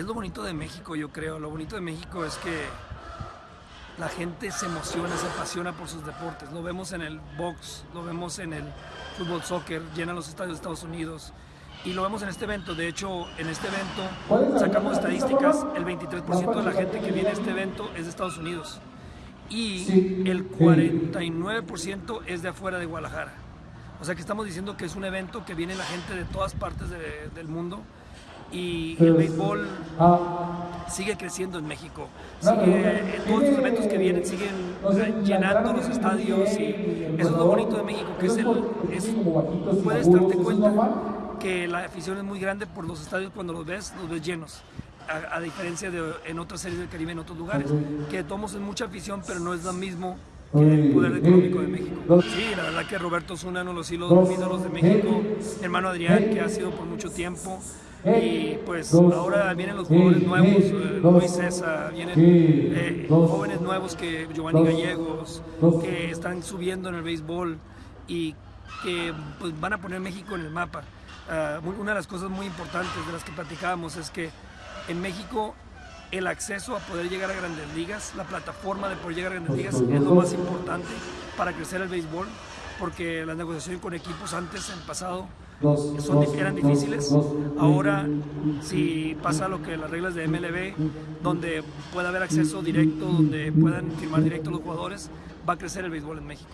Es lo bonito de México, yo creo. Lo bonito de México es que la gente se emociona, se apasiona por sus deportes. Lo vemos en el box, lo vemos en el fútbol, soccer, llenan los estadios de Estados Unidos. Y lo vemos en este evento. De hecho, en este evento sacamos estadísticas. El 23% de la gente que viene a este evento es de Estados Unidos. Y el 49% es de afuera de Guadalajara. O sea que estamos diciendo que es un evento que viene la gente de todas partes de- del mundo y el béisbol sigue creciendo en México. Sigue, en todos estos eventos que vienen siguen eh, llenando los estadios y eso es lo bonito de México, que es el, es- puedes darte cuenta que la afición es muy grande por los estadios cuando los ves, los ves llenos. A, a diferencia de en otras series del Caribe, en otros lugares, que tomamos en mucha afición, pero no es lo mismo el poder económico de México. Sí, la verdad que Roberto es uno de los hilos ídolos de México, hermano Adrián, que ha sido por mucho tiempo, y pues ahora vienen los jugadores nuevos, eh, Luis César, vienen eh, jóvenes nuevos que Giovanni Gallegos, que están subiendo en el béisbol y que pues, van a poner México en el mapa. Muy- una de las cosas muy importantes de las que platicábamos es que en México el acceso a poder llegar a grandes ligas, la plataforma de poder llegar a grandes ligas es lo más importante para crecer el béisbol, porque las negociaciones con equipos antes, en el pasado, son, eran difíciles. Ahora, si pasa lo que las reglas de MLB, donde pueda haber acceso directo, donde puedan firmar directo los jugadores, va a crecer el béisbol en México.